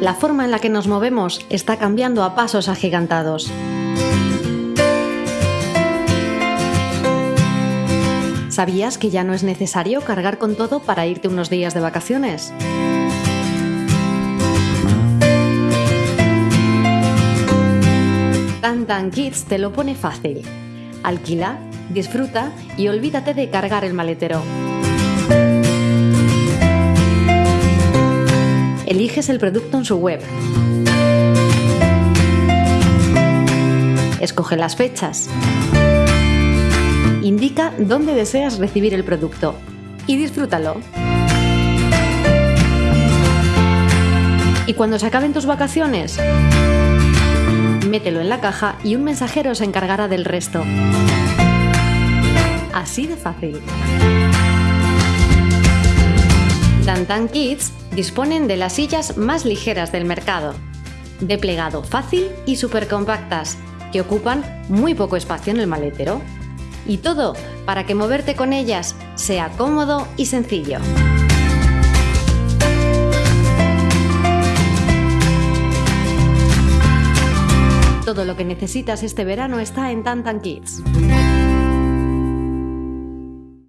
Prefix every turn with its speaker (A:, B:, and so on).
A: la forma en la que nos movemos está cambiando a pasos agigantados. ¿Sabías que ya no es necesario cargar con todo para irte unos días de vacaciones? Tantan Kids te lo pone fácil. Alquila, disfruta y olvídate de cargar el maletero. Eliges el producto en su web. Escoge las fechas. Indica dónde deseas recibir el producto y disfrútalo. Y cuando se acaben tus vacaciones, mételo en la caja y un mensajero se encargará del resto. Así de fácil. Tantan Kids disponen de las sillas más ligeras del mercado, de plegado fácil y súper compactas, que ocupan muy poco espacio en el maletero. Y todo para que moverte con ellas sea cómodo y sencillo. Todo lo que necesitas este verano está en Tantan Kids.